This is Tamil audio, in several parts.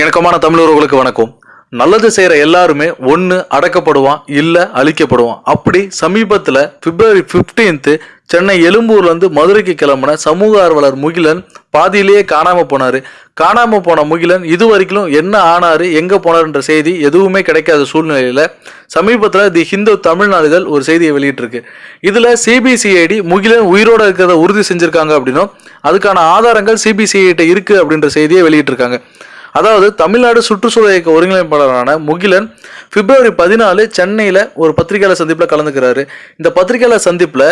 இணக்கமான தமிழர்களுக்கு வணக்கம். நல்லது செய்கிற எல்லாருமே ஒன்று அடக்கப்படுவான் இல்லை அழிக்கப்படுவான். அப்படி சமீபத்தில் பிப்ரவரி 15th சென்னை எழும்பூர்லேருந்து மதுரைக்கு கிளம்புன சமூக ஆர்வலர் முகிலன் பாதியிலேயே காணாமல் போனார். காணாமல் போன முகிலன் இது வரைக்கும் என்ன ஆனார் எங்கே போனார்ன்ற செய்தி எதுவுமே கிடைக்காத சூழ்நிலையில் சமீபத்தில் தி ஹிந்து தமிழ்நாடுகள் ஒரு செய்தியை வெளியிட்டிருக்கு. இதில் சிபிசிஐடி முகிலன் உயிரோடு இருக்கிறத உறுதி செஞ்சுருக்காங்க அப்படின்னும் அதுக்கான ஆதாரங்கள் சிபிசிஐடி இருக்குது அப்படின்ற செய்தியை வெளியிட்டிருக்காங்க. அதாவது தமிழ்நாடு சுற்றுச்சூழல் இயக்க ஒருங்கிணைப்பாளரான முகிலன் பிப்ரவரி பதினாலு சென்னையில் ஒரு பத்திரிகையாளர் சந்திப்பில் கலந்துக்கிறாரு. இந்த பத்திரிகையாளர் சந்திப்பில்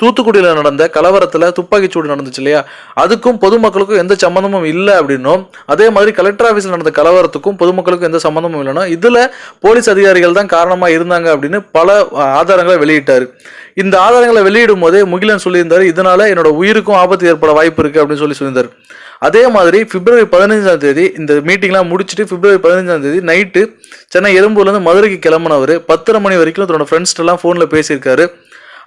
தூத்துக்குடியில் நடந்த கலவரத்தில் துப்பாக்கிச்சூடு நடந்துச்சு இல்லையா? அதுக்கும் பொதுமக்களுக்கும் எந்த சம்மந்தமும் இல்லை அப்படின்னும் அதே மாதிரி கலெக்டர் ஆஃபீஸில் நடந்த கலவரத்துக்கும் பொதுமக்களுக்கும் எந்த சம்மந்தமும் இல்லைன்னா இதில் போலீஸ் அதிகாரிகள் தான் காரணமாக இருந்தாங்க அப்படின்னு பல ஆதாரங்களை வெளியிட்டார். இந்த ஆதாரங்களை வெளியிடும் போதே முகிலன் சொல்லியிருந்தார் இதனால என்னோட உயிருக்கும் ஆபத்து ஏற்பட வாய்ப்பு இருக்கு அப்படின்னு சொல்லி சொல்லியிருந்தார். அதே மாதிரி பிப்ரவரி பதினஞ்சாம் தேதி இந்த மீட்டிங்லாம் முடிச்சுட்டு பிப்ரவரி பதினஞ்சாம் தேதி நைட்டு சென்னை எழும்பூர்லேருந்து மதுரைக்கு கிளம்புனவர் பத்தரை மணி வரைக்கும் தன்னோட ஃப்ரெண்ட்ஸ்டெல்லாம் ஃபோனில் பேசியிருக்காரு.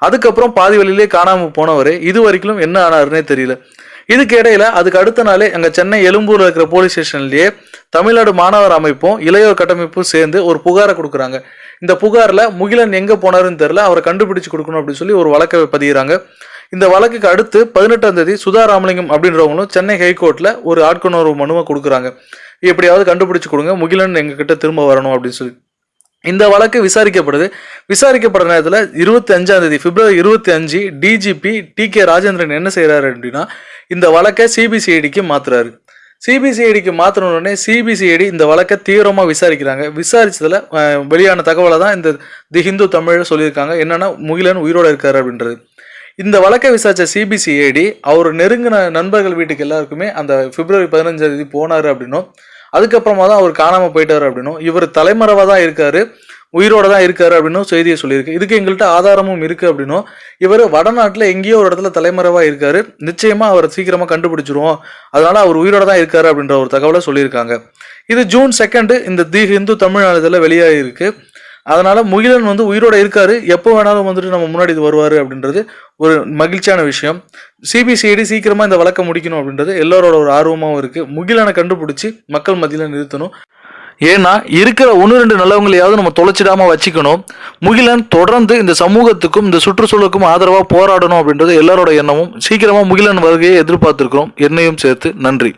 அதுக்கப்புறம் பாதி வழியிலே காணாமல் போனவர் இது வரைக்கும் என்ன ஆனாருன்னே தெரியல. இதுக்கு இடையில அதுக்கு அடுத்த நாளே அங்கே சென்னை எழும்பூரில் இருக்கிற போலீஸ் ஸ்டேஷன்லேயே தமிழ்நாடு மாணவர் அமைப்பும் இளையோர் கட்டமைப்பும் சேர்ந்து ஒரு புகாரை கொடுக்குறாங்க. இந்த புகாரில் முகிலன் எங்கே போனாருன்னு தெரியல அவரை கண்டுபிடிச்சு கொடுக்கணும் அப்படின்னு சொல்லி ஒரு வழக்கை பதிகிறாங்க இந்த வழக்குக்கு அடுத்து பதினெட்டாம் தேதி சுதா ராமலிங்கம் அப்படின்றவங்களும் சென்னை ஹைகோர்ட்டில் ஒரு ஆட்கொணர்வு மனுவை கொடுக்குறாங்க. எப்படியாவது கண்டுபிடிச்சு கொடுங்க முகிலன் எங்ககிட்ட திரும்ப வரணும் அப்படின்னு சொல்லி. இந்த வழக்கு விசாரிக்கப்படுது. விசாரிக்கப்படுற நேரத்தில் இருபத்தி அஞ்சாம் தேதி பிப்ரவரி இருபத்தி அஞ்சு டிஜிபி டி கே ராஜேந்திரன் என்ன செய்கிறாரு அப்படின்னா இந்த வழக்கை சிபிசிஐடிக்கு மாத்துறாரு. சிபிசிஐடிக்கு மாற்றினோடனே சிபிசிஐடி இந்த வழக்கை தீவிரமாக விசாரிக்கிறாங்க. விசாரித்ததில் வெளியான தகவலை தான் இந்த தி ஹிந்து தமிழ் சொல்லியிருக்காங்க. என்னென்னா முகிலன் உயிரோட இருக்காரு அப்படின்றது. இந்த வழக்கை விசாரித்த சிபிசிஐடி அவர் நெருங்கின நண்பர்கள் வீட்டுக்கு எல்லாருக்குமே அந்த பிப்ரவரி பதினஞ்சாம் தேதி போனாரு அப்படின்னும் அதுக்கப்புறமா தான் அவர் காணாமல் போயிட்டாரு அப்படின்னும். இவர் தலைமறைவாக தான் இருக்காரு. உயிரோட தான் இருக்காரு அப்படின்னும் செய்தியை சொல்லியிருக்கு. இதுக்கு எங்கள்கிட்ட ஆதாரமும் இருக்கு அப்படின்னும். இவர் வடநாட்டில் எங்கேயோ ஒரு இடத்துல தலைமறைவாக இருக்காரு. நிச்சயமா அவரை சீக்கிரமா கண்டுபிடிச்சிருவோம். அதனால அவர் உயிரோட தான் இருக்காரு அப்படின்ற ஒரு தகவலை சொல்லியிருக்காங்க. இது ஜூன் செகண்டு இந்த தி ஹிந்து தமிழ்நாடுல வெளியாகி இருக்கு அதனால முகிலன் வந்து உயிரோட இருக்காரு. எப்போ வேணாலும் வந்துட்டு நம்ம முன்னாடி இது வருவாரு அப்படின்றது ஒரு மகிழ்ச்சியான விஷயம். சிபிசிஐடி சீக்கிரமா இந்த வழக்கை முடிக்கணும் அப்படின்றது எல்லாரோட ஒரு ஆர்வமாகவும் இருக்கு. முகிலனை கண்டுபிடிச்சி மக்கள் மத்தியில் நிறுத்தணும். ஏன்னா இருக்கிற ஒன்று ரெண்டு நல்லவங்களையாவது நம்ம தொலைச்சிடாம வச்சுக்கணும். முகிலன் தொடர்ந்து இந்த சமூகத்துக்கும் இந்த சுற்றுச்சூழலுக்கும் ஆதரவாக போராடணும் அப்படின்றது எல்லாரோட எண்ணமும். சீக்கிரமாக முகிலன் வருகையை எதிர்பார்த்துருக்கோம் என்னையும் சேர்த்து நன்றி.